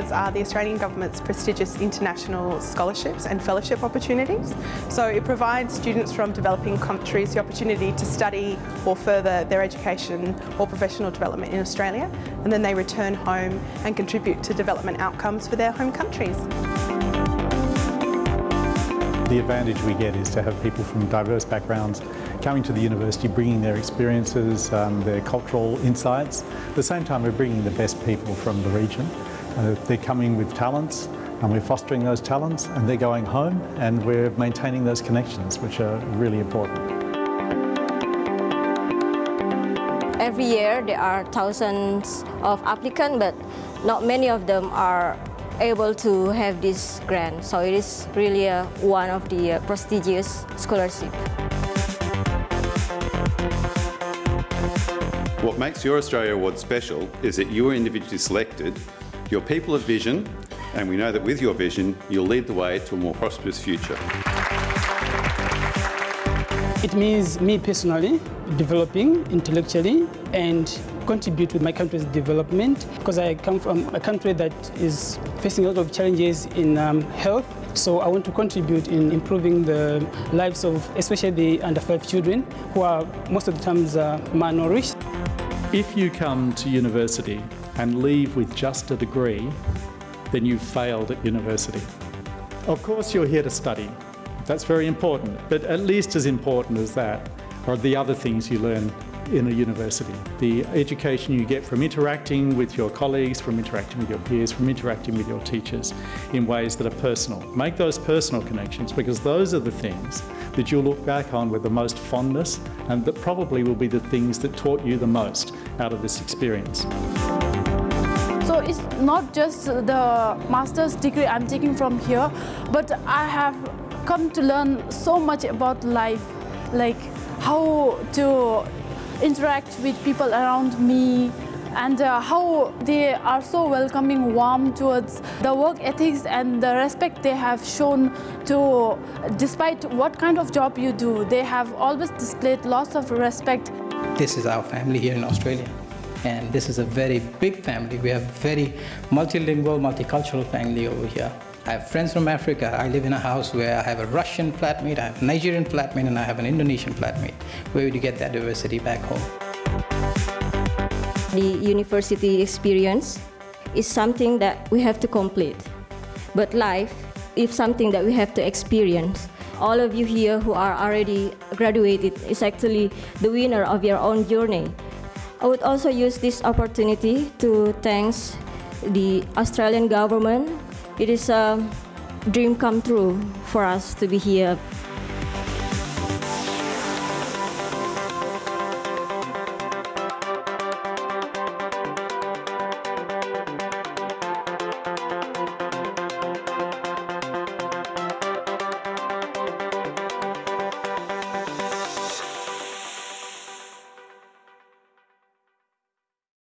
scholars are the Australian Government's prestigious international scholarships and fellowship opportunities. So it provides students from developing countries the opportunity to study or further their education or professional development in Australia and then they return home and contribute to development outcomes for their home countries. The advantage we get is to have people from diverse backgrounds coming to the university, bringing their experiences, um, their cultural insights. At the same time, we're bringing the best people from the region. Uh, they're coming with talents and we're fostering those talents and they're going home and we're maintaining those connections, which are really important. Every year there are thousands of applicants, but not many of them are able to have this grant. So it is really uh, one of the uh, prestigious scholarship. What makes your Australia Award special is that you are individually selected, your people of vision, and we know that with your vision, you'll lead the way to a more prosperous future. It means me personally developing intellectually and contribute to my country's development because I come from a country that is facing a lot of challenges in um, health. So I want to contribute in improving the lives of especially the under five children who are most of the times uh, malnourished. If you come to university and leave with just a degree, then you've failed at university. Of course you're here to study, that's very important. But at least as important as that are the other things you learn in a university. The education you get from interacting with your colleagues, from interacting with your peers, from interacting with your teachers in ways that are personal. Make those personal connections because those are the things that you'll look back on with the most fondness and that probably will be the things that taught you the most out of this experience. So it's not just the master's degree I'm taking from here, but I have come to learn so much about life, like how to interact with people around me and uh, how they are so welcoming, warm towards the work ethics and the respect they have shown to, despite what kind of job you do, they have always displayed lots of respect. This is our family here in Australia and this is a very big family. We have very multilingual, multicultural family over here. I have friends from Africa. I live in a house where I have a Russian flatmate, I have a Nigerian flatmate, and I have an Indonesian flatmate. Where would you get that diversity back home? The university experience is something that we have to complete. But life is something that we have to experience. All of you here who are already graduated is actually the winner of your own journey. I would also use this opportunity to thank the Australian government it is a dream come true for us to be here